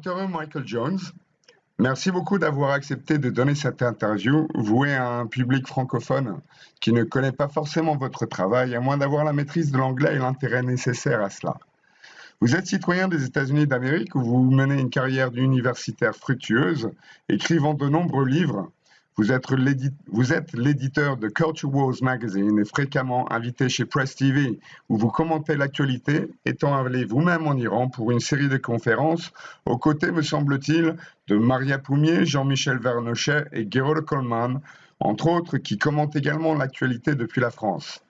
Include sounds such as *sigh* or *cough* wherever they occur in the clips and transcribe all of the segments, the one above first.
Docteur Michael Jones, merci beaucoup d'avoir accepté de donner cette interview vouée à un public francophone qui ne connaît pas forcément votre travail, à moins d'avoir la maîtrise de l'anglais et l'intérêt nécessaire à cela. Vous êtes citoyen des États-Unis d'Amérique vous menez une carrière universitaire fructueuse, écrivant de nombreux livres, vous êtes l'éditeur de Culture Wars Magazine et fréquemment invité chez Press TV, où vous commentez l'actualité, étant allé vous-même en Iran pour une série de conférences, aux côtés, me semble-t-il, de Maria Poumier, Jean-Michel Vernochet et Gerold Coleman, entre autres, qui commentent également l'actualité depuis la France.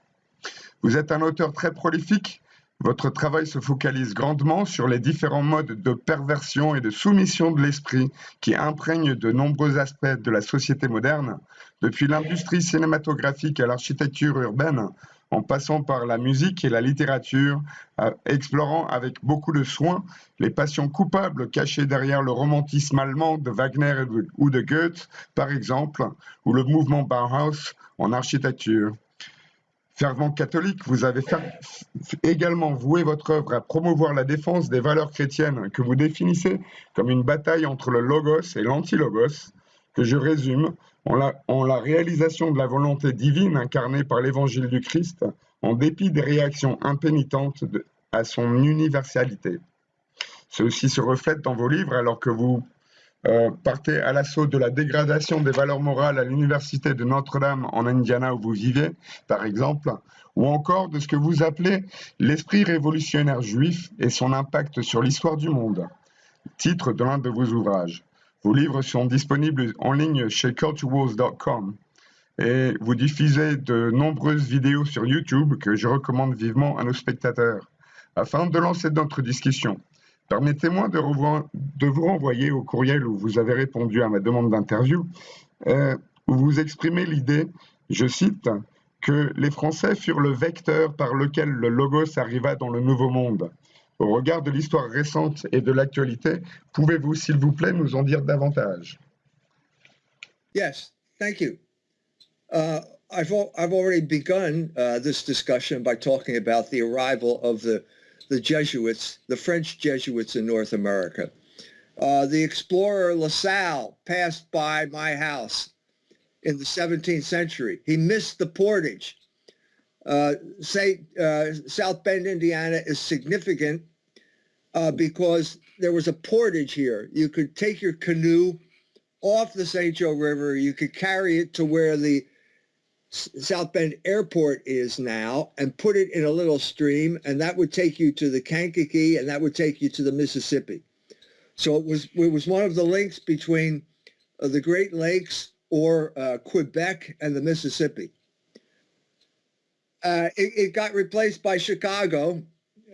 Vous êtes un auteur très prolifique, votre travail se focalise grandement sur les différents modes de perversion et de soumission de l'esprit qui imprègnent de nombreux aspects de la société moderne, depuis l'industrie cinématographique à l'architecture urbaine, en passant par la musique et la littérature, explorant avec beaucoup de soin les passions coupables cachées derrière le romantisme allemand de Wagner ou de Goethe, par exemple, ou le mouvement Bauhaus en architecture. Fervent catholique, vous avez également voué votre œuvre à promouvoir la défense des valeurs chrétiennes que vous définissez comme une bataille entre le logos et l'anti-logos, que je résume en la, réalisation de la volonté divine incarnée par l'évangile du Christ, en dépit des réactions impénitentes à son universalité. Ceci se reflète dans vos livres alors que vous euh, partez à l'assaut de la dégradation des valeurs morales à l'université de Notre-Dame en Indiana où vous vivez, par exemple, ou encore de ce que vous appelez l'esprit révolutionnaire juif et son impact sur l'histoire du monde, titre de l'un de vos ouvrages. Vos livres sont disponibles en ligne chez culturewars.com et vous diffusez de nombreuses vidéos sur YouTube que je recommande vivement à nos spectateurs. Afin de lancer notre discussion, Permettez-moi de, vous renvoyer au courriel où vous avez répondu à ma demande d'interview, euh, où vous exprimez l'idée, je cite, que les Français furent le vecteur par lequel le logos arriva dans le Nouveau Monde. Au regard de l'histoire récente et de l'actualité, pouvez-vous, s'il vous plaît, nous en dire davantage? Yes, thank you. Uh, I've, I've already begun uh, this discussion by talking about the arrival of the the Jesuits, the French Jesuits in North America. Uh, the explorer La Salle passed by my house in the 17th century. He missed the portage. Uh, say, uh, South Bend, Indiana is significant uh, because there was a portage here. You could take your canoe off the St. Joe River. You could carry it to where the South Bend Airport is now and put it in a little stream and that would take you to the Kankakee and that would take you to the Mississippi. So it was it was one of the links between uh, the Great Lakes or uh, Quebec and the Mississippi. Uh, it, it, got replaced by Chicago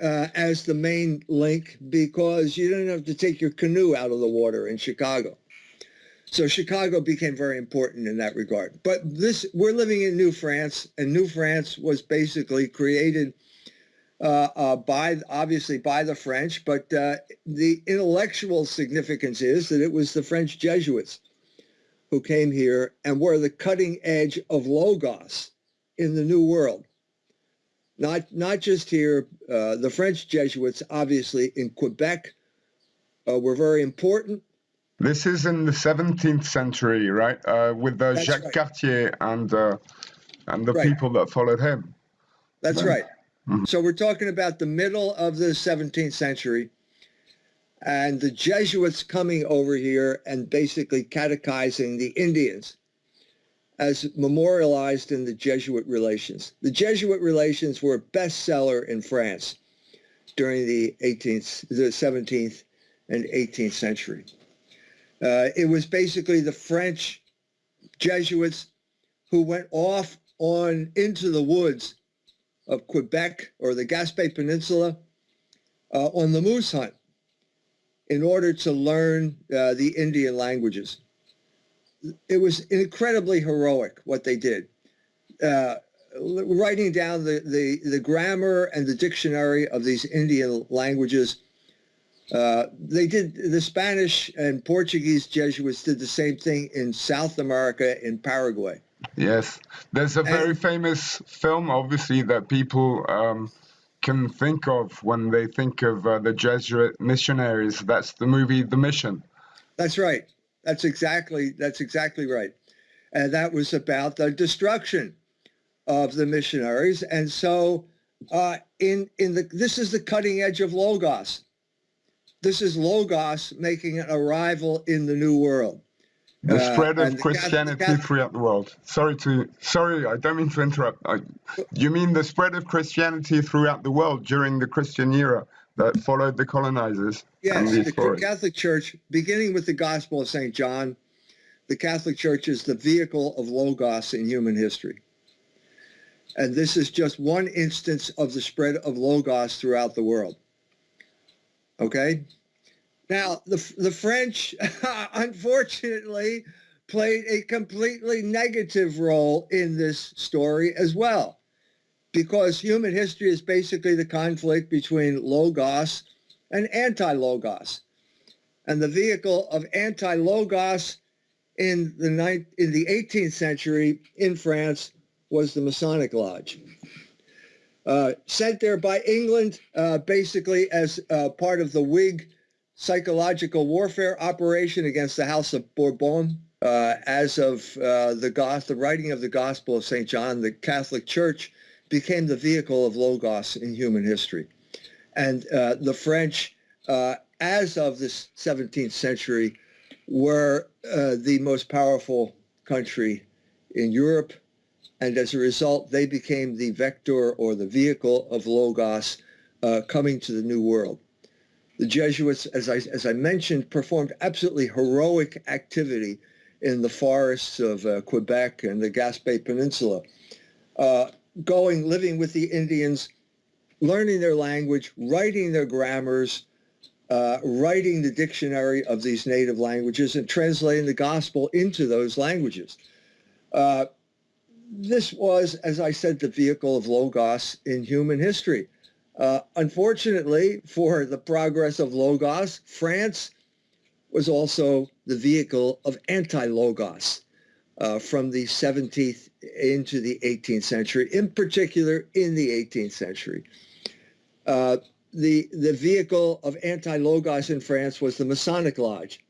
uh, as the main link because you didn't have to take your canoe out of the water in Chicago. So Chicago became very important in that regard. But this, we're living in New France, and New France was basically created uh, uh, by, obviously by the French, but uh, the intellectual significance is that it was the French Jesuits who came here and were the cutting edge of Logos in the New World. Not, not just here, uh, the French Jesuits, obviously in Quebec, uh, were very important, this is in the 17th century, right? Uh, with the Jacques right. Cartier and uh, and the right. people that followed him. That's right. Mm -hmm. So we're talking about the middle of the 17th century and the Jesuits coming over here and basically catechizing the Indians as memorialized in the Jesuit relations. The Jesuit relations were a bestseller in France during the 18th, the 17th and 18th century. Uh, it was basically the French Jesuits who went off on into the woods of Quebec or the Gaspé Peninsula uh, on the moose hunt in order to learn uh, the Indian languages. It was incredibly heroic what they did. Uh, writing down the, the, the grammar and the dictionary of these Indian languages uh, they did the Spanish and Portuguese Jesuits did the same thing in South America in Paraguay. Yes, there's a very and, famous film, obviously, that people um, can think of when they think of uh, the Jesuit missionaries. That's the movie The Mission. That's right. That's exactly that's exactly right. And that was about the destruction of the missionaries. And so uh, in in the this is the cutting edge of logos. This is logos making an arrival in the new world. The uh, spread of Christianity Catholic, throughout the world. Sorry to sorry, I don't mean to interrupt. I, you mean the spread of Christianity throughout the world during the Christian era that followed the colonizers? Yes, the, the Catholic Church, beginning with the Gospel of St. John, the Catholic Church is the vehicle of logos in human history. And this is just one instance of the spread of logos throughout the world. Okay? Now, the, the French, *laughs* unfortunately, played a completely negative role in this story as well, because human history is basically the conflict between logos and anti-logos. And the vehicle of anti-logos in the, ninth, in the 18th century in France was the Masonic Lodge. Uh, sent there by England, uh, basically as uh, part of the Whig psychological warfare operation against the House of Bourbon. Uh, as of uh, the, the writing of the Gospel of St. John, the Catholic Church became the vehicle of Logos in human history. And uh, the French, as of the 17th century, were the most powerful country in Europe and as a result, they became the vector or the vehicle of Logos uh, coming to the New World. The Jesuits, as I, as I mentioned, performed absolutely heroic activity in the forests of uh, Quebec and the Gaspé Peninsula, uh, going, living with the Indians, learning their language, writing their grammars, uh, writing the dictionary of these native languages and translating the gospel into those languages. Uh, this was, as I said, the vehicle of Logos in human history. Uh, unfortunately, for the progress of Logos, France was also the vehicle of anti-Logos uh, from the 17th into the 18th century, in particular in the 18th century. Uh, the, the vehicle of anti-Logos in France was the Masonic Lodge.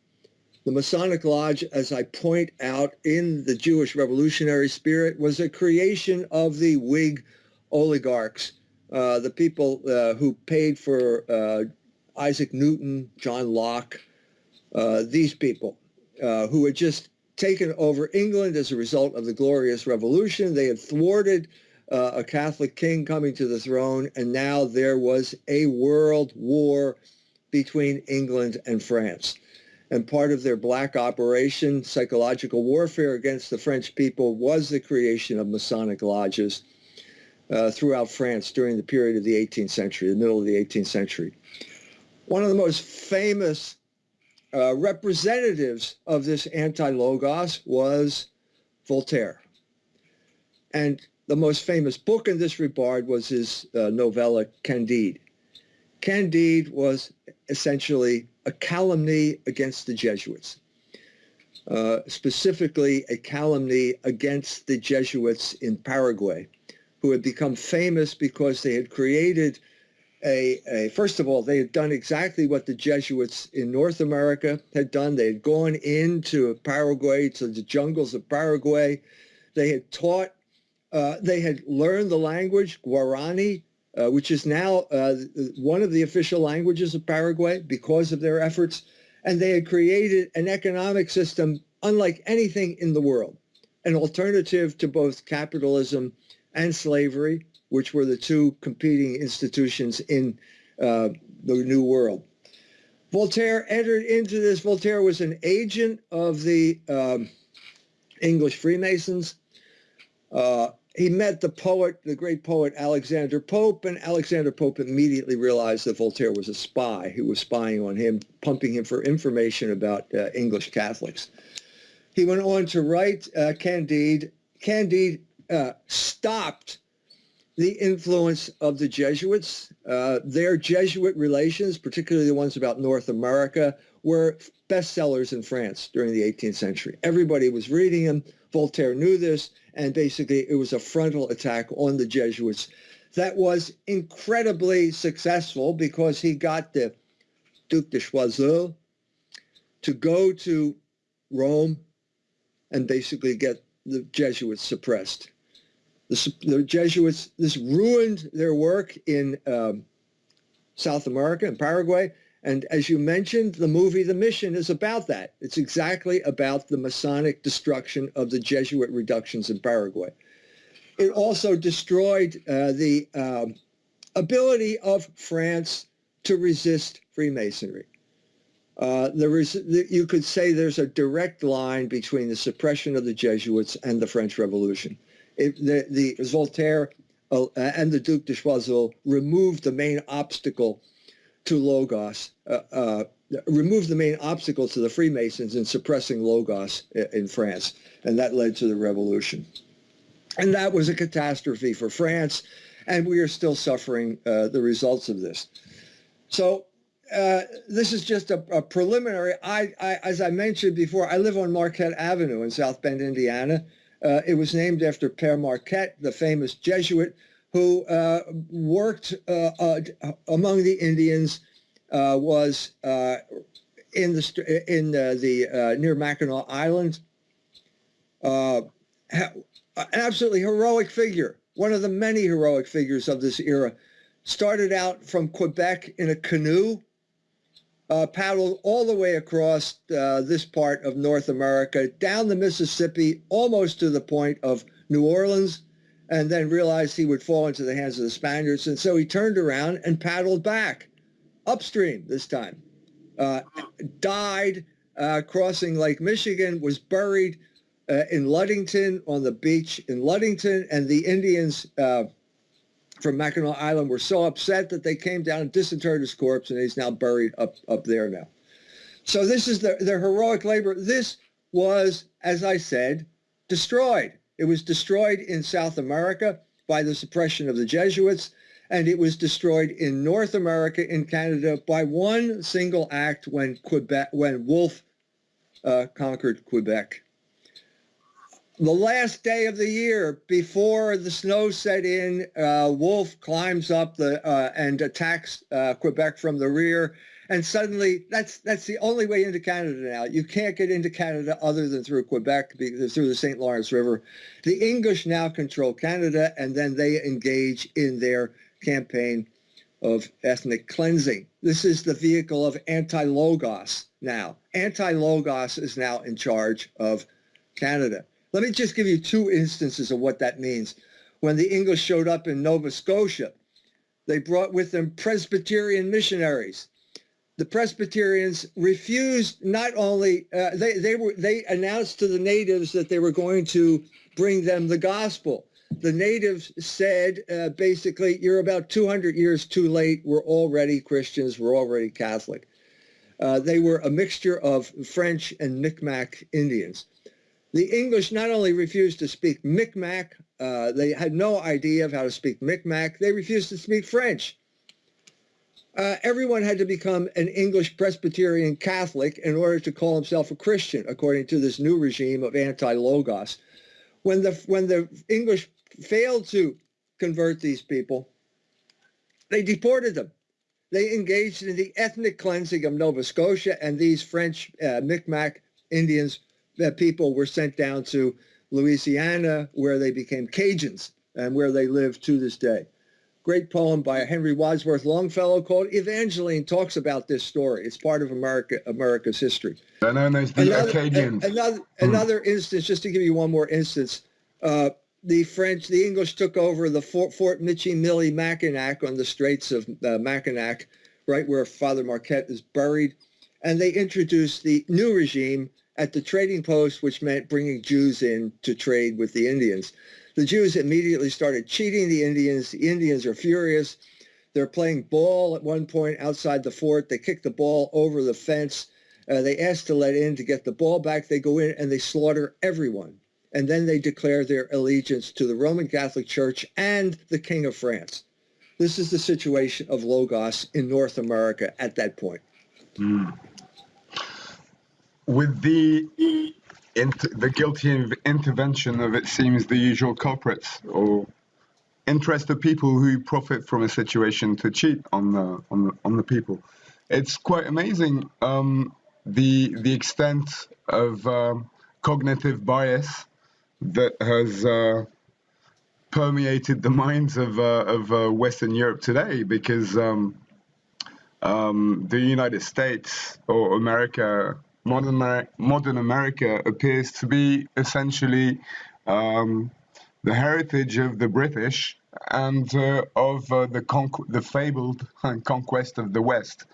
The Masonic Lodge, as I point out in the Jewish revolutionary spirit, was a creation of the Whig oligarchs, uh, the people uh, who paid for uh, Isaac Newton, John Locke, uh, these people uh, who had just taken over England as a result of the Glorious Revolution. They had thwarted uh, a Catholic king coming to the throne, and now there was a world war between England and France and part of their black operation, psychological warfare against the French people, was the creation of Masonic lodges uh, throughout France during the period of the 18th century, the middle of the 18th century. One of the most famous uh, representatives of this anti-logos was Voltaire. And the most famous book in this regard was his uh, novella Candide. Candide was essentially a calumny against the Jesuits, uh, specifically a calumny against the Jesuits in Paraguay, who had become famous because they had created a, a, first of all, they had done exactly what the Jesuits in North America had done. They had gone into Paraguay, to the jungles of Paraguay. They had taught, uh, they had learned the language, Guarani, uh, which is now uh, one of the official languages of Paraguay because of their efforts. And they had created an economic system unlike anything in the world, an alternative to both capitalism and slavery, which were the two competing institutions in uh, the New World. Voltaire entered into this. Voltaire was an agent of the um, English Freemasons. He met the poet, the great poet Alexander Pope, and Alexander Pope immediately realized that Voltaire was a spy who was spying on him, pumping him for information about uh, English Catholics. He went on to write uh, Candide. Candide uh, stopped the influence of the Jesuits. Uh, their Jesuit relations, particularly the ones about North America, were bestsellers in France during the 18th century. Everybody was reading them. Voltaire knew this and basically it was a frontal attack on the Jesuits that was incredibly successful because he got the Duc de Choiseul to go to Rome and basically get the Jesuits suppressed. The, the Jesuits, this ruined their work in um, South America and Paraguay. And as you mentioned, the movie The Mission is about that. It's exactly about the Masonic destruction of the Jesuit reductions in Paraguay. It also destroyed uh, the um, ability of France to resist Freemasonry. Uh, there is, you could say there's a direct line between the suppression of the Jesuits and the French Revolution. It, the, the Voltaire uh, and the Duc de Choiseul removed the main obstacle to Logos, uh, uh, the main obstacle to the Freemasons in suppressing Logos in France, and that led to the revolution. And that was a catastrophe for France, and we are still suffering uh, the results of this. So uh, this is just a, a preliminary. I, I, as I mentioned before, I live on Marquette Avenue in South Bend, Indiana. Uh, it was named after Père Marquette, the famous Jesuit who uh, worked uh, uh, among the Indians, was in the in the near Mackinac Island. an absolutely heroic figure, one of the many heroic figures of this era. Started out from Quebec in a canoe, uh, paddled all the way across uh, this part of North America, down the Mississippi, almost to the point of New Orleans, and then realized he would fall into the hands of the Spaniards. And so he turned around and paddled back upstream this time. Uh, died uh, crossing Lake Michigan, was buried uh, in Ludington on the beach in Ludington. And the Indians uh, from Mackinac Island were so upset that they came down and disinterred his corpse, and he's now buried up, up there now. So this is the, their heroic labor. This was, as I said, destroyed. It was destroyed in South America by the suppression of the Jesuits, and it was destroyed in North America, in Canada, by one single act when Quebec, when Wolfe uh, conquered Quebec. The last day of the year, before the snow set in, uh, Wolfe climbs up the uh, and attacks uh, Quebec from the rear and suddenly that's that's the only way into Canada now. You can't get into Canada other than through Quebec, through the St. Lawrence River. The English now control Canada, and then they engage in their campaign of ethnic cleansing. This is the vehicle of anti-Logos now. Anti-Logos is now in charge of Canada. Let me just give you two instances of what that means. When the English showed up in Nova Scotia, they brought with them Presbyterian missionaries the Presbyterians refused not only uh, they they were they announced to the natives that they were going to bring them the gospel. The natives said uh, basically, "You're about 200 years too late. We're already Christians. We're already Catholic." Uh, they were a mixture of French and Micmac Indians. The English not only refused to speak Micmac, uh, they had no idea of how to speak Micmac. They refused to speak French uh, everyone had to become an English Presbyterian Catholic in order to call himself a Christian, according to this new regime of anti-logos. When the, when the English failed to convert these people, they deported them. They engaged in the ethnic cleansing of Nova Scotia, and these French uh, Micmac Indians uh, people were sent down to Louisiana, where they became Cajuns and where they live to this day great poem by Henry Wadsworth Longfellow called Evangeline talks about this story. It's part of America, America's history. Another, another, another instance, just to give you one more instance, uh, the French, the English took over the Fort, Fort Michilimackinac on the Straits of uh, Mackinac, right where Father Marquette is buried. And they introduced the new regime at the trading post, which meant bringing Jews in to trade with the Indians. The Jews immediately started cheating the Indians. The Indians are furious. They're playing ball at one point outside the fort. They kick the ball over the fence. Uh, they ask to let in to get the ball back. They go in and they slaughter everyone. And then they declare their allegiance to the Roman Catholic Church and the King of France. This is the situation of Logos in North America at that point. Mm. With the the guilty intervention of, it seems, the usual culprits, or interested people who profit from a situation to cheat on the on the, on the people. It's quite amazing um, the the extent of um, cognitive bias that has uh, permeated the *laughs* minds of uh, of uh, Western Europe today, because um, um the United States or America, modern modern America appears to be essentially um, the heritage of the British and uh, of uh, the, the fabled *laughs* conquest of the West,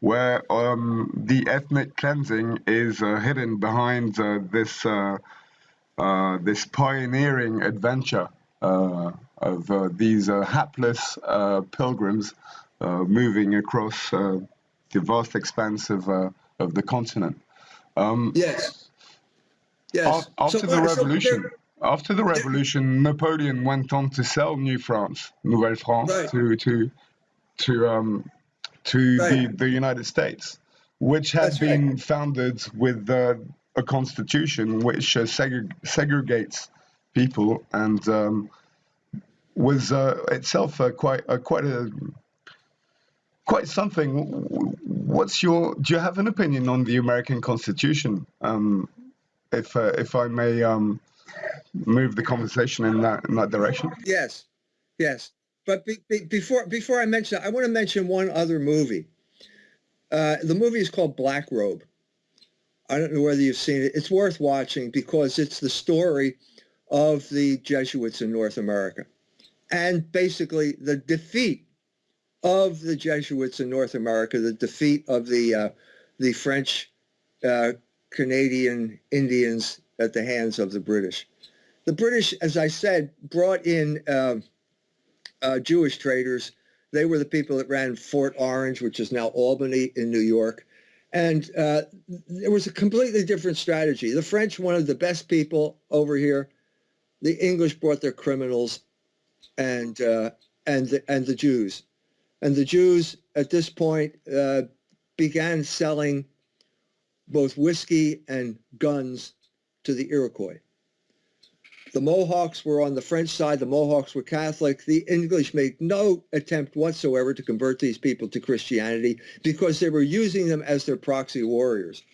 where um, the ethnic cleansing is uh, hidden behind uh, this uh, uh, this pioneering adventure of these hapless pilgrims moving across the vast expanse of of the continent. Um, yes. Yes. After so, the revolution. So after the revolution, Napoleon went on to sell New France, Nouvelle France, right. to to to um, to right. the, the United States, which had That's been right. founded with uh, a constitution which uh, segre segregates people and um, was uh, itself quite quite a quite something. What's your? Do you have an opinion on the American Constitution? Um, if uh, if I may. Um, move the conversation in that in that direction? Yes, yes. But be, be, before before I mention, I want to mention one other movie. Uh, the movie is called Black Robe. I don't know whether you've seen it. It's worth watching because it's the story of the Jesuits in North America, and basically the defeat of the Jesuits in North America, the defeat of the uh, the French, uh, Canadian Indians at the hands of the British. The British, as I said, brought in uh, uh, Jewish traders. They were the people that ran Fort Orange, which is now Albany in New York. And uh, there was a completely different strategy. The French wanted the best people over here. The English brought their criminals and, uh, and, and the Jews. And the Jews, at this point, uh, began selling both whiskey and guns to the Iroquois. The Mohawks were on the French side. The Mohawks were Catholic. The English made no attempt whatsoever to convert these people to Christianity because they were using them as their proxy warriors.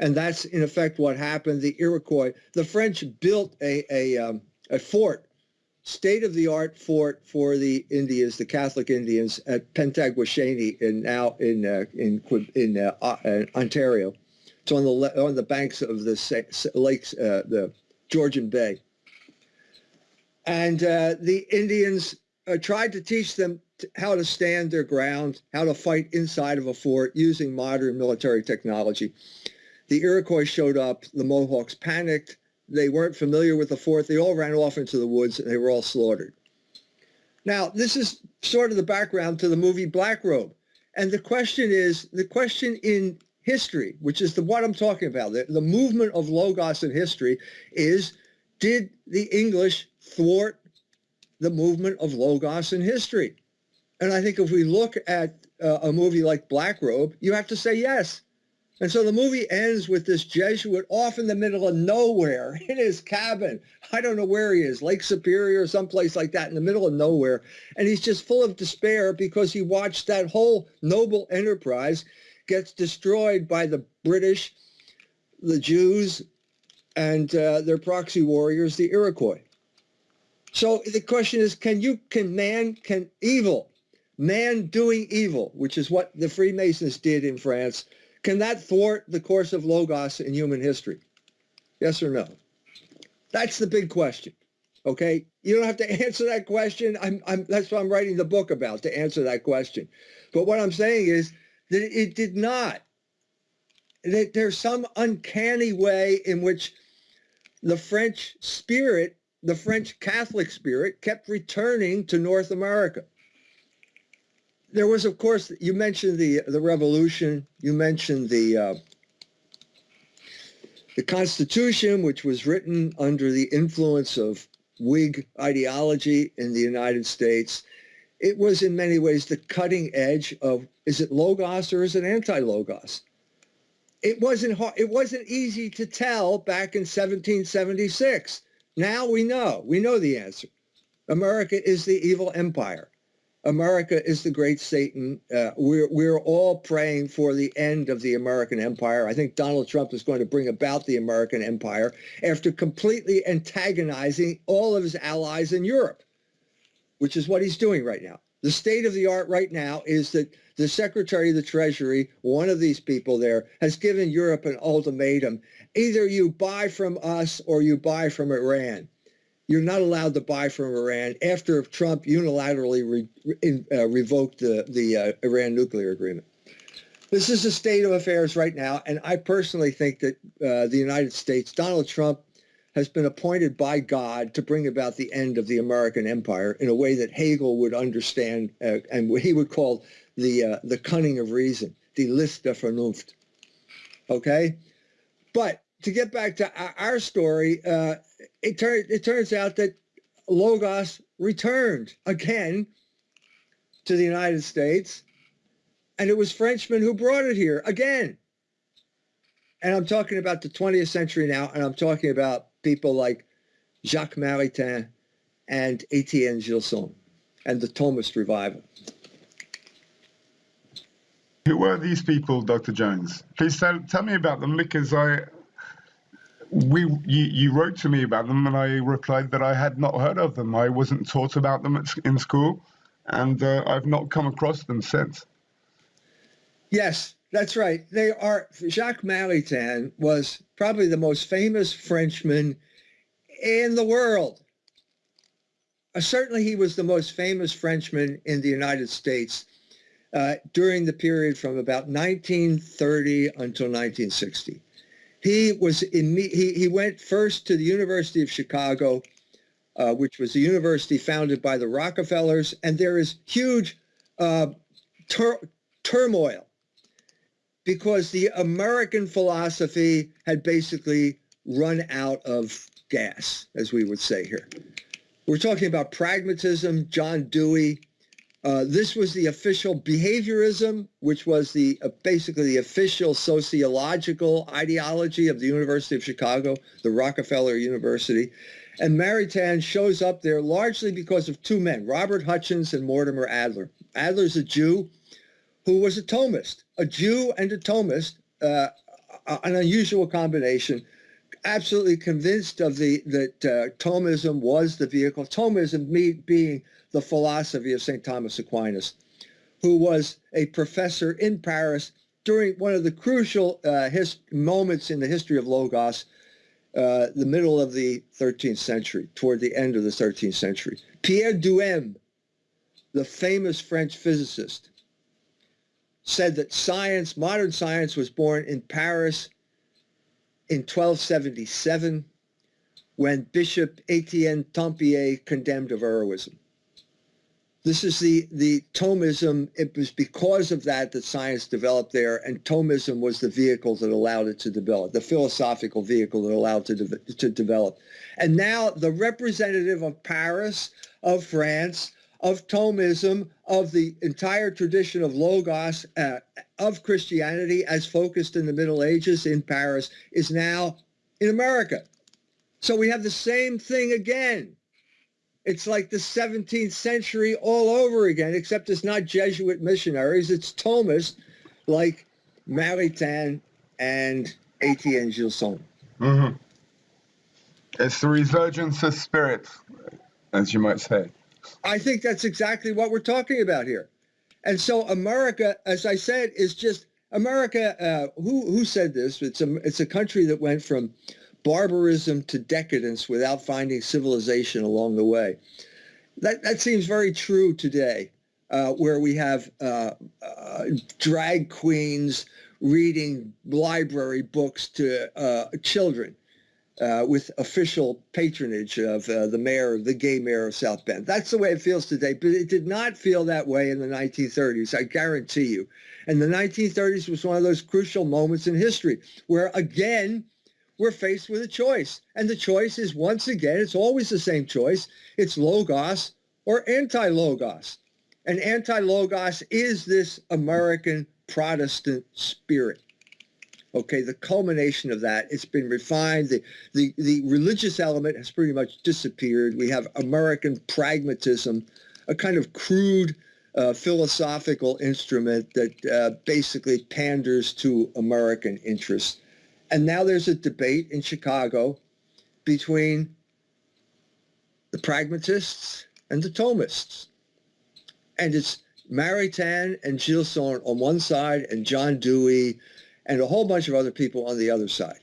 And that's in effect what happened. The Iroquois, the French built a, a, um, a fort, state-of-the-art fort for the Indians, the Catholic Indians at Penetanguishene in now in uh, in in uh, uh, Ontario. It's on the on the banks of the lakes, uh, the Georgian Bay. And uh, the Indians uh, tried to teach them how to stand their ground, how to fight inside of a fort using modern military technology. The Iroquois showed up. The Mohawks panicked. They weren't familiar with the fort. They all ran off into the woods and they were all slaughtered. Now, this is sort of the background to the movie Black Robe. And the question is, the question in history, which is the what I'm talking about, the, the movement of Logos in history is, did the English thwart the movement of Logos in history? And I think if we look at uh, a movie like Black Robe, you have to say yes. And so the movie ends with this Jesuit off in the middle of nowhere *laughs* in his cabin. I don't know where he is, Lake Superior or someplace like that in the middle of nowhere. And he's just full of despair because he watched that whole noble enterprise gets destroyed by the British, the Jews, and uh, their proxy warriors, the Iroquois. So the question is, can you, can man, can evil, man doing evil, which is what the Freemasons did in France, can that thwart the course of Logos in human history? Yes or no? That's the big question. Okay, you don't have to *laughs* answer that question. I'm, I'm, that's what I'm writing the book about, to answer that question. But what I'm saying is that it did not. That there's some uncanny way in which the French spirit, the French Catholic spirit, kept returning to North America. There was, of course, you mentioned the the revolution. You mentioned the uh, the Constitution, which was written under the influence of Whig ideology in the United States it was in many ways the cutting edge of is it logos or is it anti-logos? It wasn't hard, it wasn't easy to tell back in 1776. Now we know, we know the answer. America is the evil empire. America is the great Satan. Uh, we're, we're all praying for the end of the American empire. I think Donald Trump is going to bring about the American empire after completely antagonizing all of his allies in Europe, which is what he's doing right now. The state of the art right now is that the Secretary of the Treasury, one of these people there, has given Europe an ultimatum. Either you buy from us or you buy from Iran you're not allowed to buy from Iran after Trump unilaterally re, in, uh, revoked the, the uh, Iran nuclear agreement. This is the state of affairs right now, and I personally think that uh, the United States, Donald Trump, has been appointed by God to bring about the end of the American empire in a way that Hegel would understand, uh, and what he would call the uh, the cunning of reason, die List der Vernunft. Okay, but to get back to our story, uh, it, it turns out that Logos returned again to the United States, and it was Frenchmen who brought it here again. And I'm talking about the 20th century now, and I'm talking about people like Jacques Maritain and Etienne Gilson and the Thomist revival. Who were these people, Dr. Jones? Please tell, tell me about them because I, we you, you, wrote to me about them and I replied that I had not heard of them. I wasn't taught about them at, in school and uh, I've not come across them since. Yes, that's right. They are Jacques Maritain was probably the most famous Frenchman in the world. Uh, certainly he was the most famous Frenchman in the United States uh, during the period from about 1930 until 1960. He was in, he, he went first to the University of Chicago, uh, which was a university founded by the Rockefellers, and there is huge uh, tur turmoil because the American philosophy had basically run out of gas, as we would say here. We're talking about pragmatism, John Dewey, uh, this was the official behaviorism, which was the uh, basically the official sociological ideology of the University of Chicago, the Rockefeller University. And Maritain shows up there largely because of two men, Robert Hutchins and Mortimer Adler. Adler's a Jew who was a Thomist, a Jew and a Thomist, uh, an unusual combination absolutely convinced of the that uh, Thomism was the vehicle. Thomism me being the philosophy of St. Thomas Aquinas, who was a professor in Paris during one of the crucial uh, moments in the history of Logos, uh, the middle of the 13th century, toward the end of the 13th century. Pierre Duhem, the famous French physicist, said that science, modern science, was born in Paris in 1277 when Bishop Etienne Tempier condemned Averroism. This is the, the Thomism. It was because of that that science developed there, and Thomism was the vehicle that allowed it to develop, the philosophical vehicle that allowed it to, de to develop. And now the representative of Paris, of France, of Thomism, of the entire tradition of Logos, uh, of Christianity as focused in the Middle Ages in Paris, is now in America. So we have the same thing again. It's like the 17th century all over again, except it's not Jesuit missionaries, it's Thomists like Maritain and Etienne Gilson. Mm-hmm. It's the resurgence of spirit, as you might say. I think that's exactly what we're talking about here. And so America, as I said, is just America. Uh, who who said this? It's a it's a country that went from barbarism to decadence without finding civilization along the way. That that seems very true today, uh, where we have uh, uh drag queens reading library books to uh, children uh, with official patronage of uh, the mayor, the gay mayor of South Bend. That's the way it feels today, but it did not feel that way in the 1930s, I guarantee you. And the 1930s was one of those crucial moments in history where, again, we're faced with a choice. And the choice is, once again, it's always the same choice. It's Logos or anti-Logos. And anti-Logos is this American Protestant spirit. Okay, the culmination of that, it's been refined. The, the, the religious element has pretty much disappeared. We have American pragmatism, a kind of crude uh, philosophical instrument that uh, basically panders to American interests. And now there's a debate in Chicago between the pragmatists and the Thomists. And it's Maritain and Gilson on one side and John Dewey and a whole bunch of other people on the other side.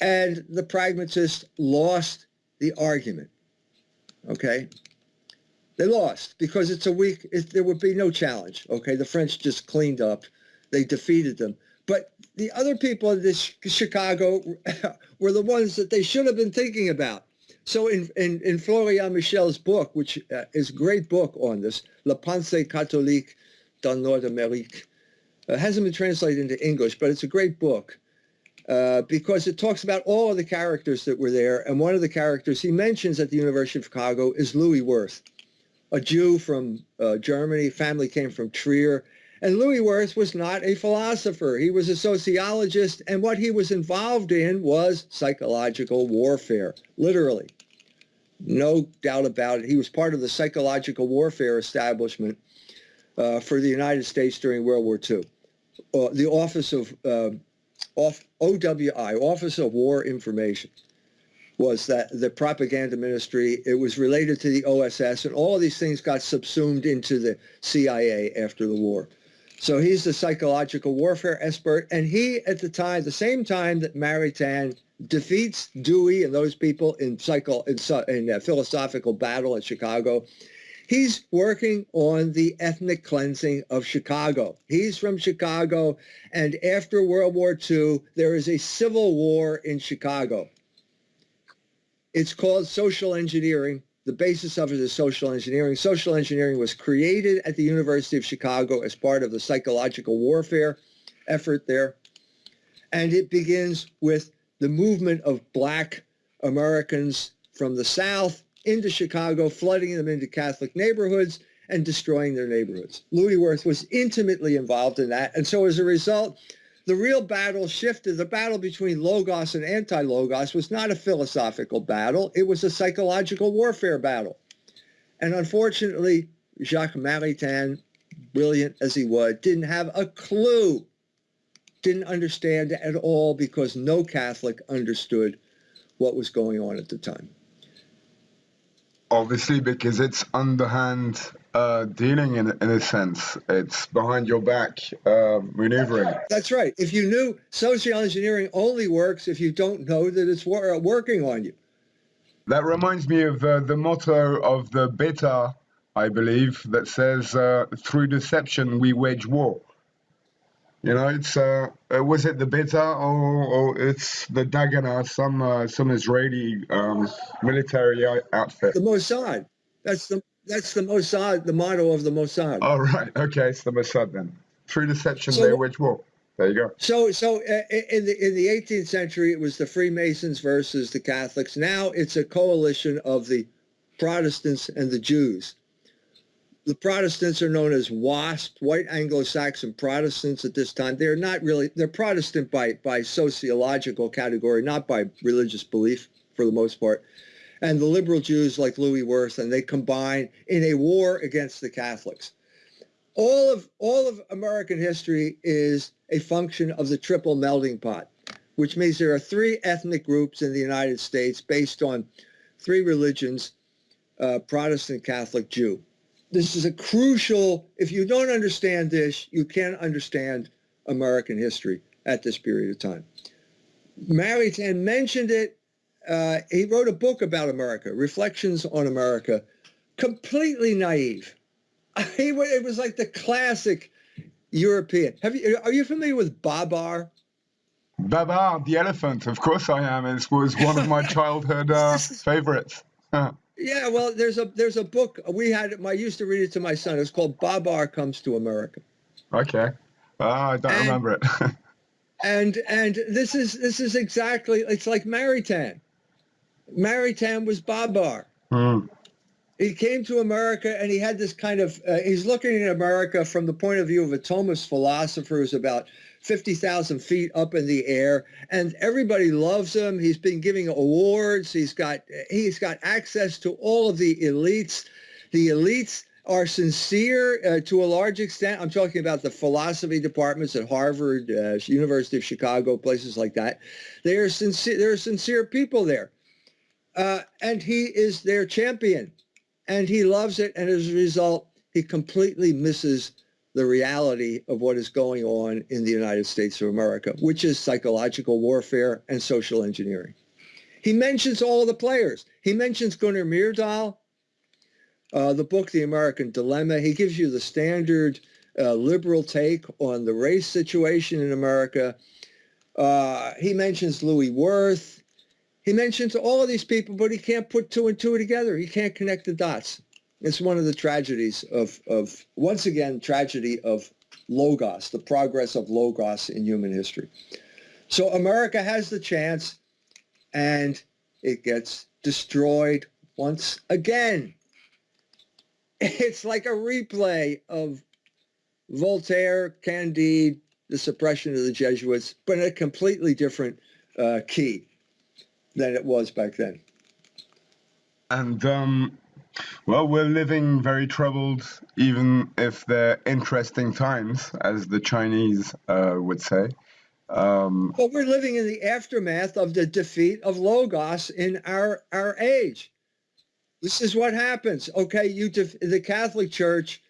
And the pragmatists lost the argument. Okay? They lost because it's a weak, it, there would be no challenge. Okay? The French just cleaned up. They defeated them. But the other people in this Chicago *laughs* were the ones that they should have been thinking about. So in, in, in Florian Michel's book, which uh, is a great book on this, La Pensée catholique dans Nord-Amérique, uh, hasn't been translated into English, but it's a great book uh, because it talks about all of the characters that were there. And one of the characters he mentions at the University of Chicago is Louis Wirth, a Jew from uh, Germany. Family came from Trier. And Louis Wirth was not a philosopher. He was a sociologist, and what he was involved in was psychological warfare, literally. No doubt about it. He was part of the psychological warfare establishment uh, for the United States during World War II. Uh, the Office of uh, OWI, Office of War Information, was that the propaganda ministry. It was related to the OSS, and all of these things got subsumed into the CIA after the war. So he's the psychological warfare expert, and he, at the time, the same time that Maritain defeats Dewey and those people in psycho in, in uh, philosophical battle at Chicago, he's working on the ethnic cleansing of Chicago. He's from Chicago, and after World War II, there is a civil war in Chicago. It's called social engineering the basis of it is social engineering. Social engineering was created at the University of Chicago as part of the psychological warfare effort there. And it begins with the movement of black Americans from the South into Chicago, flooding them into Catholic neighborhoods and destroying their neighborhoods. Louis Wirth was intimately involved in that. And so as a result, the real battle shifted. The battle between Logos and anti-Logos was not a philosophical battle. It was a psychological warfare battle. And unfortunately, Jacques Maritain, brilliant as he was, didn't have a clue, didn't understand at all because no Catholic understood what was going on at the time. Obviously, because it's underhand uh, dealing in, in a sense. It's behind your back uh, maneuvering. That's right. If you knew social engineering only works if you don't know that it's wor working on you. That reminds me of uh, the motto of the Beta, I believe, that says, uh, through deception we wage war. You know, it's uh, uh was it the Beta or, or it's the Dagana, some some Israeli um, military outfit. The Mossad. That's the that's the Mossad, the motto of the Mossad. Oh, right. Okay, it's the Mossad then. Through deception, so, they wage war. There you go. So, so uh, in the in the 18th century, it was the Freemasons versus the Catholics. Now it's a coalition of the Protestants and the Jews. The Protestants are known as WASP, White Anglo-Saxon Protestants at this time. They're not really, they're Protestant by, by sociological category, not by religious belief for the most part and the liberal Jews like Louis Wirth, and they combine in a war against the Catholics. All of, all of American history is a function of the triple melting pot, which means there are three ethnic groups in the United States based on three religions, uh, Protestant, Catholic, Jew. This is a crucial, if you don't understand this, you can't understand American history at this period of time. Maritain mentioned it uh, he wrote a book about America, Reflections on America, completely naive. *laughs* He, it was like the classic European. Have you, are you familiar with Babar? Babar, the elephant. Of course I am. It was one of my *laughs* childhood uh, favorites. *laughs* yeah, well, there's a there's a book we had. I used to read it to my son. It's called Babar Comes to America. Okay, uh, I don't and, remember it. and and this is this is exactly it's like Maritain. Maritain was Babar. Mm. he came to America and he had this kind of, uh, he's looking at America from the point of view of a Thomist philosopher who's about 50,000 feet up in the air and everybody loves him. He's been giving awards. He's got, he's got access to all of the elites. The elites are sincere uh, to a large extent. I'm talking about the philosophy departments at Harvard, uh, University of Chicago, places like that. They are sincere. There are sincere people there, uh, and he is their champion, and he loves it. And as a result, he completely misses the reality of what is going on in the United States of America, which is psychological warfare and social engineering. He mentions all the players. He mentions Gunnar Myrdal uh, the book, The American Dilemma, he gives you the standard uh, liberal take on the race situation in America. Uh, he mentions Louis Wirth. He mentions all of these people, but he can't put two and two together. He can't connect the dots. It's one of the tragedies of, of once again, tragedy of logos, the progress of logos in human history. So America has the chance and it gets destroyed once again *laughs* it's like a replay of Voltaire, Candide, the suppression of the Jesuits, but in a completely different uh, key than it was back then. And, um, well, we're living very troubled, even if they're interesting times, as the Chinese uh, would say. Um, well, we're living in the aftermath of the defeat of Logos in our, our age. This is what happens. Okay, you the Catholic Church,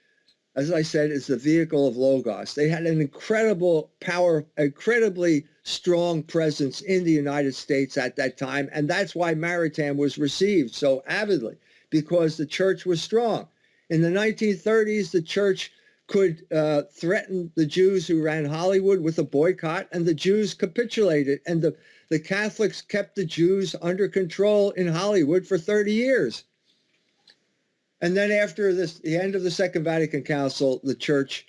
as I said, is the vehicle of Logos. They had an incredible power, incredibly strong presence in the United States at that time, and that's why Maritain was received so avidly, because the church was strong. In the 1930s, the church could uh, threaten the Jews who ran Hollywood with a boycott, and the Jews capitulated, and the, the Catholics kept the Jews under control in Hollywood for 30 years. And then after this, the end of the Second Vatican Council, the church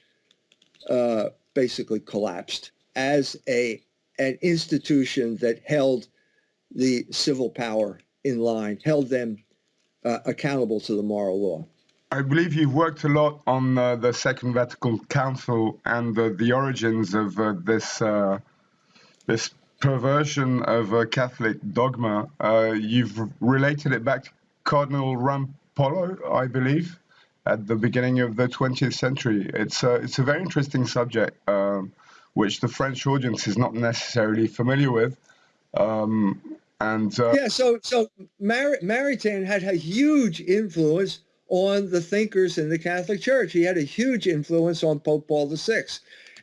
uh, basically collapsed as a an institution that held the civil power in line, held them uh, accountable to the moral law. I believe you've worked a lot on uh, the Second Vatican Council and the origins of uh, this uh, this perversion of Catholic dogma. Uh, you've related it back to Cardinal Ram Polo, I believe, at the beginning of the 20th century. It's a, it's a very interesting subject, um, which the French audience is not necessarily familiar with. Um, and uh, yeah, so so Mar- Maritain had a huge influence on the thinkers in the Catholic Church. He had a huge influence on Pope Paul VI,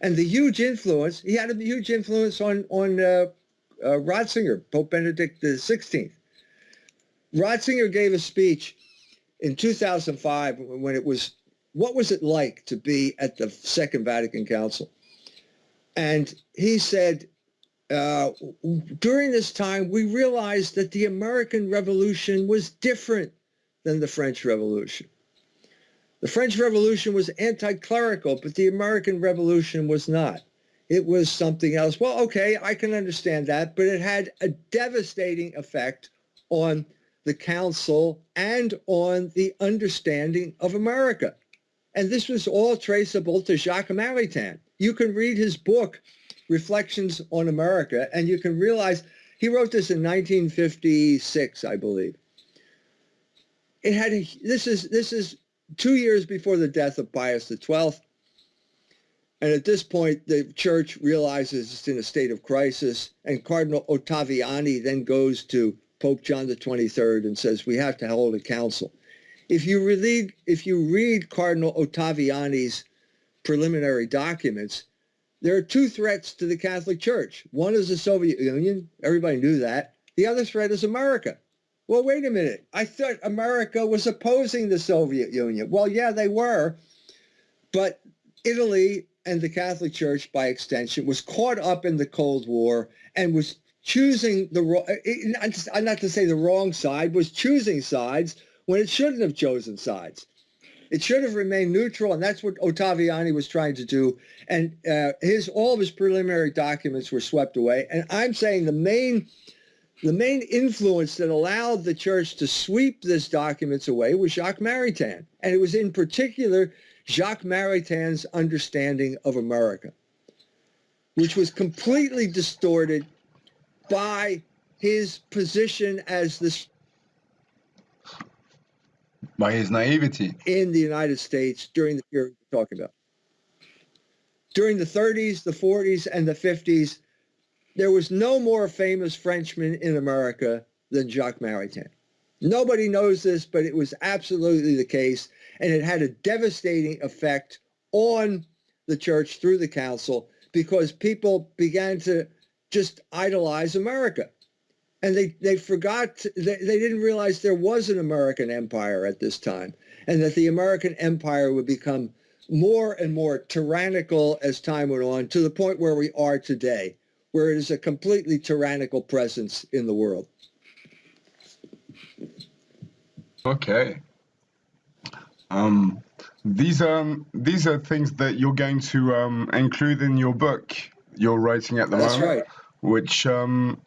and the huge influence he had a huge influence on on uh, uh, Ratzinger, Pope Benedict XVI. Ratzinger gave a speech in 2005 when it was what was it like to be at the Second Vatican Council? And he said, uh, during this time, we realized that the American Revolution was different than the French Revolution. The French Revolution was anti-clerical, but the American Revolution was not. It was something else. Well, okay, I can understand that, but it had a devastating effect on the council and on the understanding of America. And this was all traceable to Jacques Maritain. You can read his book, Reflections on America, and you can realize he wrote this in 1956, I believe. It had a, this is this is two years before the death of Pius XII. And at this point, the church realizes it's in a state of crisis, and Cardinal Ottaviani then goes to Pope John the 23rd and says we have to hold a council. If you read, if you read Cardinal Ottaviani's preliminary documents, there are two threats to the Catholic Church. One is the Soviet Union. Everybody knew that. The other threat is America. Well, wait a minute. I thought America was opposing the Soviet Union. Well, yeah, they were. But Italy and the Catholic Church, by extension, was caught up in the Cold War and was choosing the wrong, not to say the wrong side, was choosing sides when it shouldn't have chosen sides. It should have remained neutral, and that's what Ottaviani was trying to do. And uh, his all of his preliminary documents were swept away. And I'm saying the main the main influence that allowed the church to sweep these documents away was Jacques Maritain. And it was in particular Jacques Maritain's understanding of America, which was completely distorted by his position as this by his naivety in the United States during the period we're talking about. During the 30s, the 40s, and the 50s, there was no more famous Frenchman in America than Jacques Maritain. Nobody knows this, but it was absolutely the case, and it had a devastating effect on the church through the council because people began to just idolize America. And they, they forgot, they, they didn't realize there was an American empire at this time and that the American empire would become more and more tyrannical as time went on to the point where we are today where it is a completely tyrannical presence in the world. Okay. Um, these are these are things that you're going to um, include in your book you're writing at the That's moment, That's right. Which um,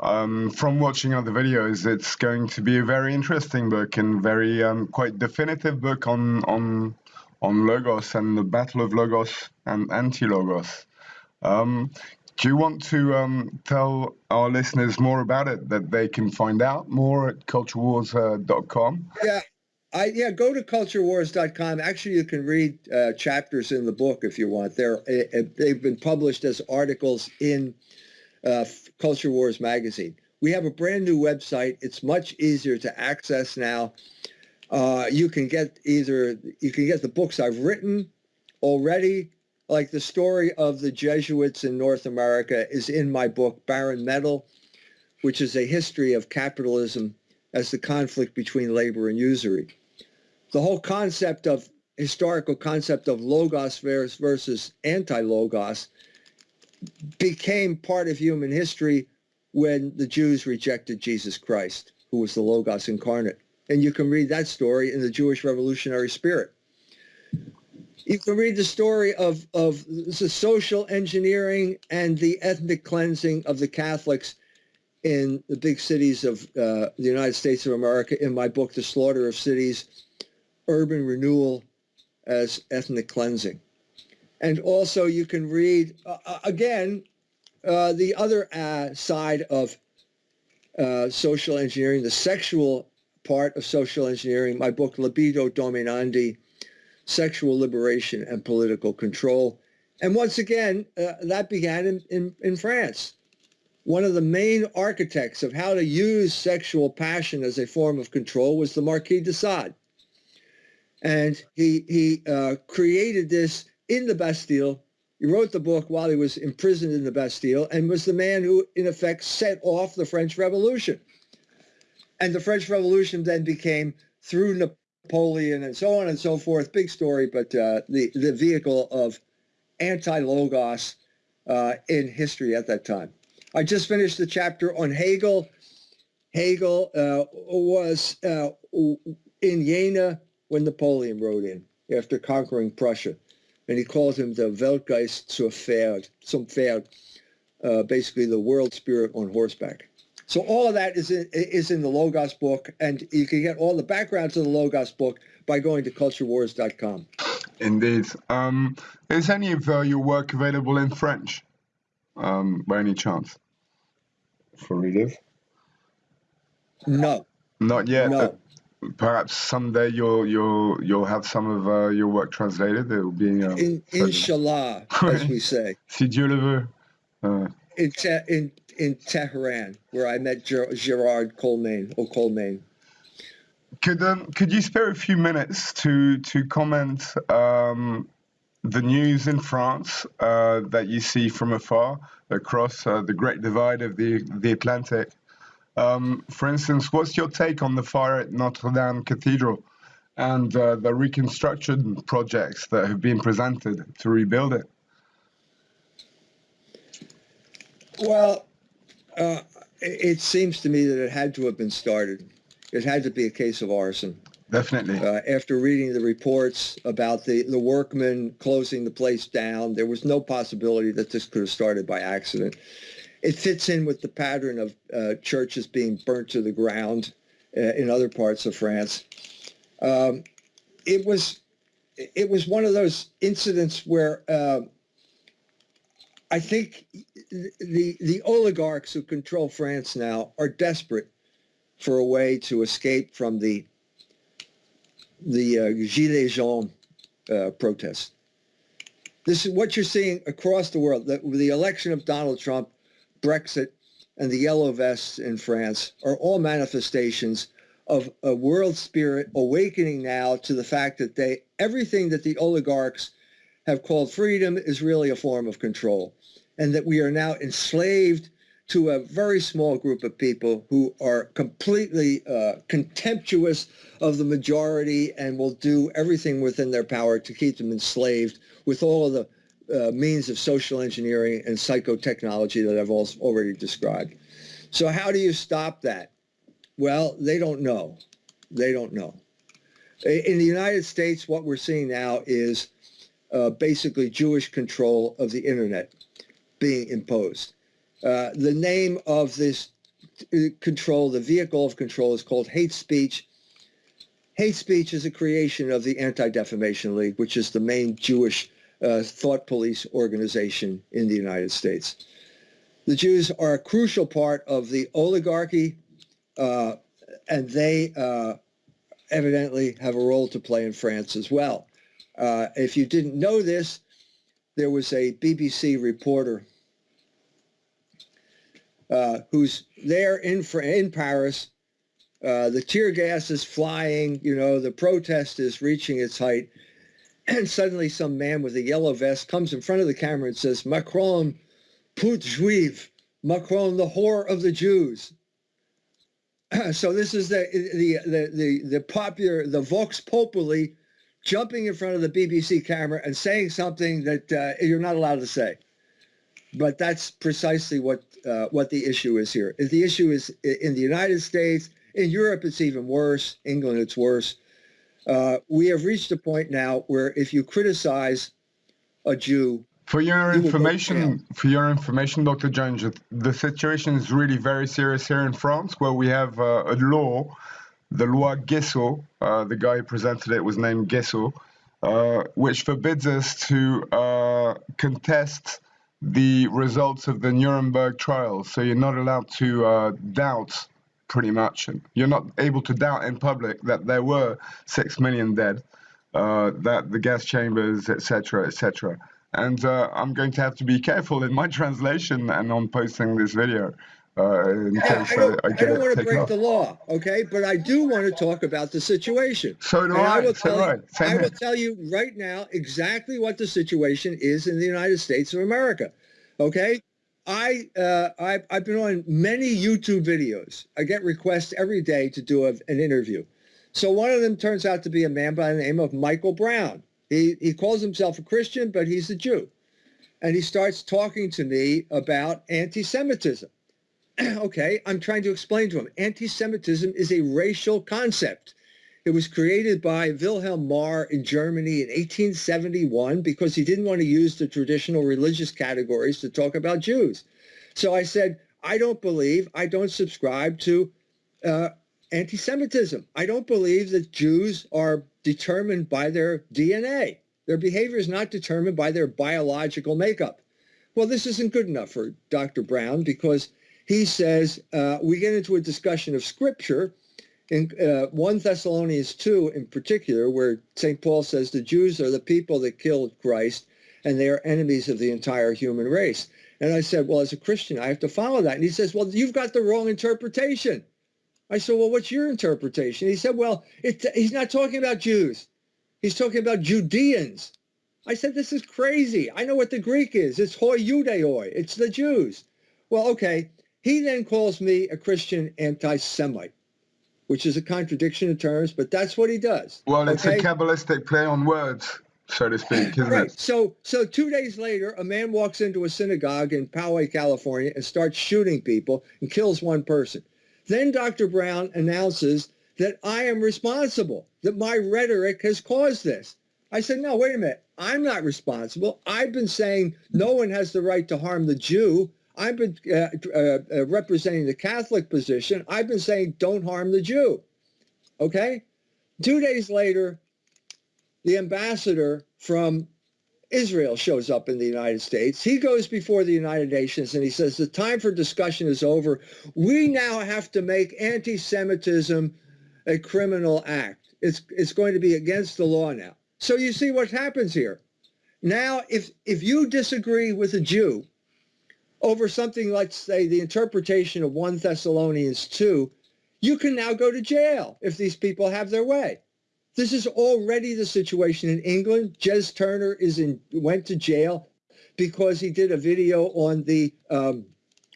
um, from watching other videos, it's going to be a very interesting book and very um, quite definitive book on on on logos and the battle of logos and anti-logos. Um, do you want to um, tell our listeners more about it that they can find out more at culturewars.com? Uh, yeah. I, yeah, go to culturewars.com. Actually, you can read uh, chapters in the book if you want. They're, uh, they've been published as articles in uh, Culture Wars magazine. We have a brand new website. It's much easier to access now. Uh, you can get either you can get the books I've written already like the story of the Jesuits in North America is in my book, Barren Metal, which is a history of capitalism as the conflict between labor and usury. The whole concept of historical concept of logos versus anti-logos became part of human history when the Jews rejected Jesus Christ, who was the logos incarnate. And you can read that story in the Jewish revolutionary spirit you can read the story of, of the social engineering and the ethnic cleansing of the Catholics in the big cities of uh, the United States of America in my book, The Slaughter of Cities, Urban Renewal as Ethnic Cleansing. And also you can read, uh, uh again, uh, the other uh, side of uh, social engineering, the sexual part of social engineering, my book, Libido Dominandi, sexual liberation and political control. And once again, uh, that began in, in, in France. One of the main architects of how to use sexual passion as a form of control was the Marquis de Sade. And he, he uh, created this in the Bastille. He wrote the book while he was imprisoned in the Bastille and was the man who, in effect, set off the French Revolution. And the French Revolution then became, through Napoleon and so on and so forth. Big story, but uh, the, the vehicle of anti-logos uh, in history at that time. I just finished the chapter on Hegel. Hegel uh, was uh, in Jena when Napoleon rode in after conquering Prussia. And he calls him the Weltgeist zur Pferd, zum Pferd, uh, basically the world spirit on horseback. So all of that is in, is in the Logos book, and you can get all the backgrounds of the Logos book by going to culturewars.com. Indeed. Um, is any of uh, your work available in French, um, by any chance, for readers? No. Not yet. No. Perhaps someday you'll you'll you'll have some of uh, your work translated. It will be um, in, inshallah, as we say. *laughs* si Dieu le veut. Uh, in, in in Tehran, where I met Ger- Gerard Colmain, or Colmain. Could um, could you spare a few minutes to to comment um, the news in France uh, that you see from afar across uh, the Great Divide of the the Atlantic? Um, for instance, what's your take on the fire at Notre Dame Cathedral and uh, the reconstruction projects that have been presented to rebuild it? Well, uh, it seems to me that it had to have been started. It had to be a case of arson. Definitely. Uh, after reading the reports about the, the workmen closing the place down, there was no possibility that this could have started by accident. It fits in with the pattern of uh, churches being burnt to the ground uh, in other parts of France. Um, it was it was one of those incidents where uh, I think the the oligarchs who control France now are desperate for a way to escape from the the uh, Gilets jaunes uh, protest. This is what you're seeing across the world. The, the election of Donald Trump, Brexit, and the yellow vests in France are all manifestations of a world spirit awakening now to the fact that they everything that the oligarchs have called freedom is really a form of control and that we are now enslaved to a very small group of people who are completely uh, contemptuous of the majority and will do everything within their power to keep them enslaved with all of the uh, means of social engineering and psychotechnology that I've also already described. So how do you stop that? Well, they don't know. They don't know. In the United States, what we're seeing now is uh, basically Jewish control of the internet being imposed. Uh, the name of this uh, control, the vehicle of control is called hate speech. Hate speech is a creation of the Anti-Defamation League, which is the main Jewish uh, thought police organization in the United States. The Jews are a crucial part of the oligarchy, uh, and they uh, evidently have a role to play in France as well. Uh, if you didn't know this, there was a BBC reporter uh, who's there in in Paris. Uh, the tear gas is flying. You know, the protest is reaching its height, and *clears throat* suddenly some man with a yellow vest comes in front of the camera and says, "Macron, put juive, Macron, the whore of the Jews." *clears throat* so this is the the the the, the popular the vox populi jumping in front of the BBC camera and saying something that uh, you're not allowed to say. But that's precisely what uh, what the issue is here. The issue is in the United States, in Europe, it's even worse. England, it's worse. Uh, we have reached a point now where if you criticize a Jew, for your information, for your information, Dr. Jones, the situation is really very serious here in France, where we have uh, a law, the loi Gayssot. Uh, the guy who presented it was named Gayssot, uh, which forbids us to uh, contest the results of the Nuremberg trials. So you're not allowed to uh, doubt, pretty much. You're not able to doubt in public that there were six million dead, uh, that the gas chambers, etc., etc. And uh, I'm going to have to be careful in my *laughs* translation and on posting this video. Uh, in yeah, case I don't, I, I I don't want to break off. the law, okay? But I do want to talk about the situation. So do and I. I will, tell, right. you, I will tell you right now exactly what the situation is in the United States of America, okay? I, uh, I, I've been on many YouTube videos. I get requests every day to do a, an interview. So one of them turns out to be a man by the name of Michael Brown. He, he calls himself a Christian, but he's a Jew. And he starts talking to me about anti-Semitism. *clears throat* okay, I'm trying to explain to him. Anti-Semitism is a racial concept. It was created by Wilhelm Marr in Germany in 1871 because he didn't want to use the traditional religious categories to talk about Jews. So I said, I don't believe, I don't subscribe to uh, anti-Semitism. I don't believe that Jews are determined by their DNA. Their behavior is not determined by their biological makeup. Well, this isn't good enough for Dr. Brown because he says uh, we get into a discussion of scripture in uh, 1 Thessalonians 2 in particular, where St. Paul says the Jews are the people that killed Christ and they are enemies of the entire human race. And I said, well, as a Christian, I have to follow that. And he says, well, you've got the wrong interpretation. I said, well, what's your interpretation? He said, well, it, he's not talking about Jews. He's talking about Judeans. I said, this is crazy. I know what the Greek is. It's hoi judeoi. It's the Jews. Well, okay. He then calls me a Christian anti-Semite, which is a contradiction in terms, but that's what he does. Well, it's okay? a Kabbalistic play on words, so to speak, isn't right. it? So, so two days later, a man walks into a synagogue in Poway, California, and starts shooting people and kills one person. Then Dr. Brown announces that I am responsible, that my rhetoric has caused this. I said, no, wait a minute. I'm not responsible. I've been saying no one has the right to harm the Jew. I've been uh, uh, uh, representing the Catholic position. I've been saying don't harm the Jew. Okay? Two days later, the ambassador from Israel shows up in the United States. He goes before the United Nations and he says, the time for discussion is over. We now have to make anti-Semitism a criminal act. It's, it's going to be against the law now. So you see what happens here. Now, if, if you disagree with a Jew over something like, say, the interpretation of 1 Thessalonians 2, you can now go to jail if these people have their way. This is already the situation in England. Jez Turner is in went to jail because he did a video on the um,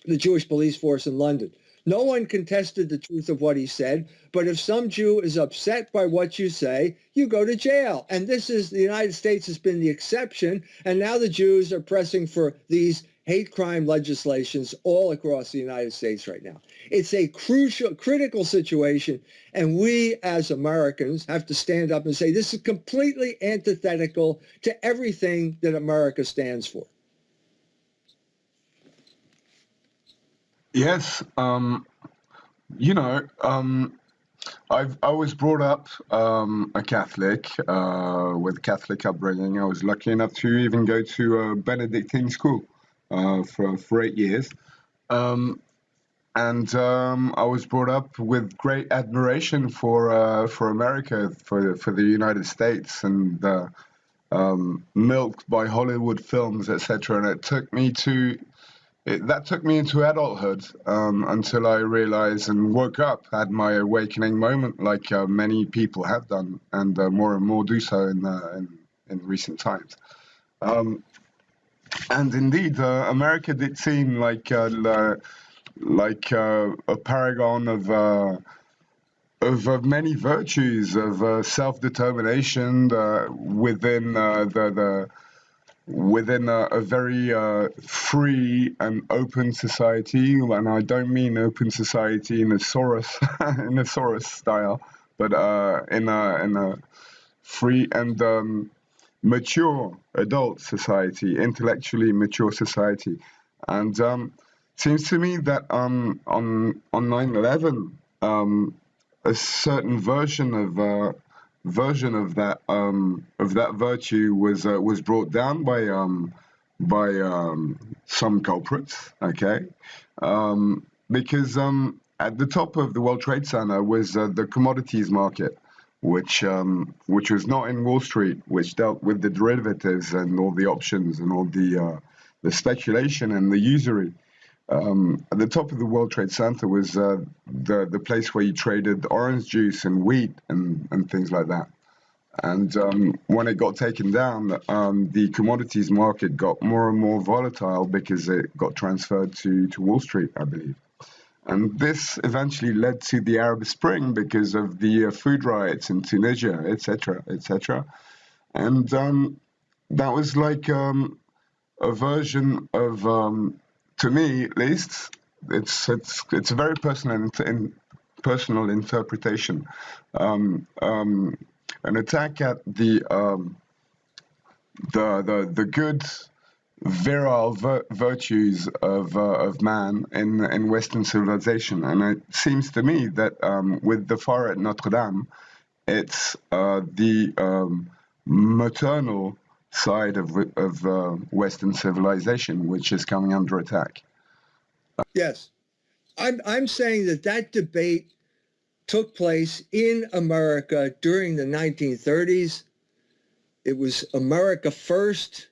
the Jewish police force in London. No one contested the truth of what he said, but if some Jew is upset by what you say, you go to jail. And this is the United States has been the exception, and now the Jews are pressing for these hate crime legislations all across the United States right now. It's a crucial, critical situation, and we as Americans have to stand up and say this is completely antithetical to everything that America stands for. Yes, um, you know, um, I've I was brought up um, a Catholic uh, with Catholic upbringing. I was lucky enough to even go to a Benedictine school uh, for for eight years, um, and um, I was brought up with great admiration for uh, for America, for for the United States, and uh, um, milked by Hollywood films, etc. And it took me to it, that took me into adulthood um, until I realized and woke up, had my awakening moment, like uh, many people have done, and uh, more and more do so in uh, in, in, recent times. Um, and indeed, uh, America did seem like uh, like uh, a paragon of. Of, of, many virtues of self determination within the, the within a, a very uh, free and open society, and I don't mean open society in a Soros *laughs* in a Soros style, but uh, in a in a free and um, mature adult society, intellectually mature society, and um, seems to me that um, on on 9/11, um, a certain version of uh, version of that um, of that virtue was uh, was brought down by um, by um, some culprits. Okay, because at the top of the World Trade Center was uh, the commodities market, which um, which was not in Wall Street, which dealt with the derivatives and all the options and all the uh, the speculation and the usury. Um, at the top of the World Trade Center was uh, the the place where you traded orange juice and wheat and, and things like that. And um, when it got taken down, um, the commodities market got more and more volatile because it got transferred to, to Wall Street, I believe. And this eventually led to the Arab Spring because of the uh, food riots in Tunisia, etc., etc. And um, that was like um, a version of um, to me at least, it's it's it's a very personal in, personal interpretation. Um, um, an attack at the um, the the the good virile vir virtues of uh, of man in in Western civilization, and it seems to me that um, with the fire at Notre Dame, it's uh, the um, maternal side of, of uh, Western civilization, which is coming under attack. Yes. I'm, I'm saying that that debate took place in America during the 1930s. It was America first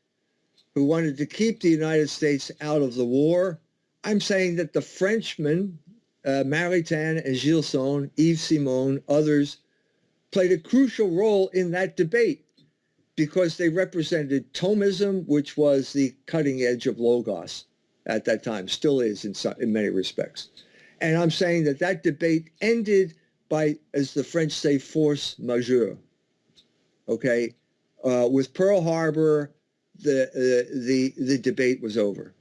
who wanted to keep the United States out of the war. I'm saying that the Frenchmen, uh, Maritain and Gilson, Yves Simon, others, played a crucial role in that debate because they represented Thomism, which was the cutting edge of Logos at that time, still is in, some, in many respects. And I'm saying that that debate ended by, as the French say, force majeure. Okay, uh, with Pearl Harbor, the uh, the the debate was over.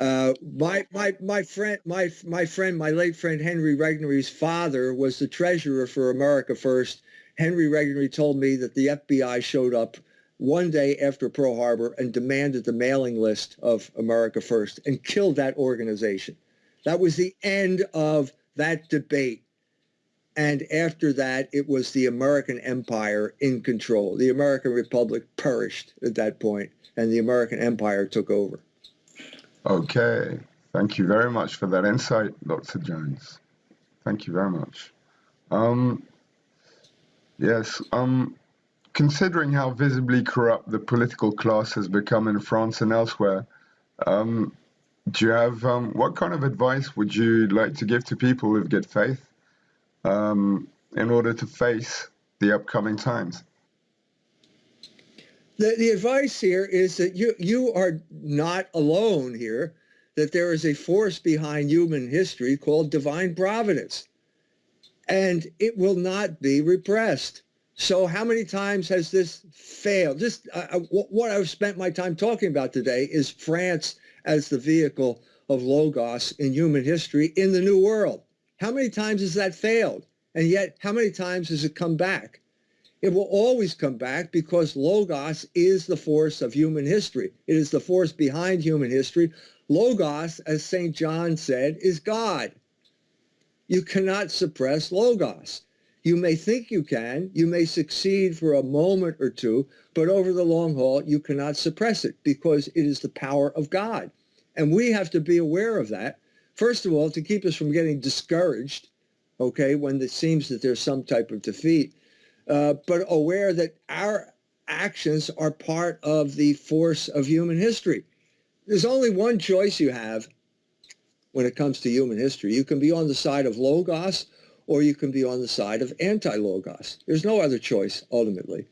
Uh, my my my friend my my friend my late friend Henry Regnery's father was the treasurer for America First Henry Regnery told me that the FBI showed up one day after Pearl Harbor and demanded the mailing list of America First and killed that organization. That was the end of that debate. And after that, it was the American empire in control. The American Republic perished at that point, and the American empire took over. Okay. Thank you very much for that insight, Dr. Jones. Thank you very much. Um, yes, um, considering how visibly corrupt the political class has become in France and elsewhere, um, do you have um, what kind of advice would you like to give to people with good faith um, in order to face the upcoming times? The, the advice here is that you you are not alone here. That there is a force behind human history called divine providence, and it will not be repressed. So how many times has this failed? Uh, uh what I've spent my time talking about today is France as the vehicle of Logos in human history in the New World. How many times has that failed? And yet, how many times has it come back? It will always come back because Logos is the force of human history. It is the force behind human history. Logos, as St. John said, is God. You cannot suppress Logos. You may think you can, you may succeed for a moment or two, but over the long haul, you cannot suppress it because it is the power of God. And we have to be aware of that. First of all, to keep us from getting discouraged, okay, when it seems that there's some type of defeat, uh, but aware that our actions are part of the force of human history. There's only one choice you have when it comes to human history. You can be on the side of Logos or you can be on the side of anti-logos. There's no other choice ultimately.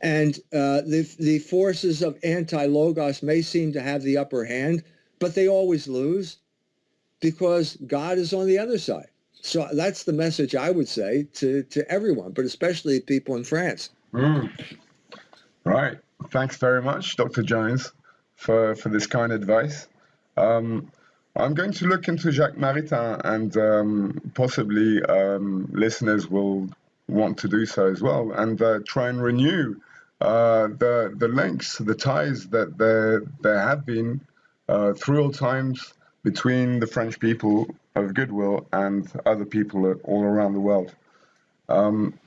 And uh, the, the forces of anti-logos may seem to have the upper hand, but they always lose because God is on the other side. So that's the message I would say to, to everyone, but especially people in France. Mm. Right. Thanks very much, Dr. Jones, for, for this kind advice. Um, I'm going to look into Jacques Maritain, and um, possibly um, listeners will want to do so as well, and uh, try and renew uh, the the links, the ties that there there have been uh, through all times between the French people of goodwill and other people all around the world. Um,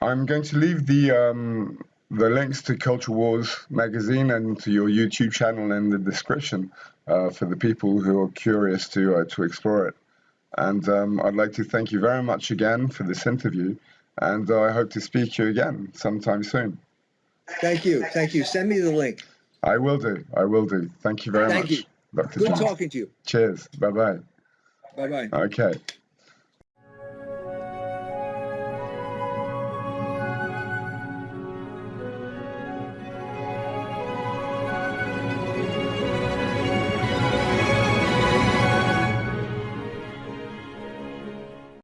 I'm going to leave the um, the links to Culture Wars magazine and to your YouTube channel in the description uh, for the people who are curious to uh, to explore it. And um, I'd like to thank you very much again for this interview, and uh, I hope to speak to you again sometime soon. Thank you. Thank you. Send me the link. I will do. I will do. Thank you very thank much. You. Dr. Good John. talking to you. Cheers. Bye bye. Bye bye. Okay.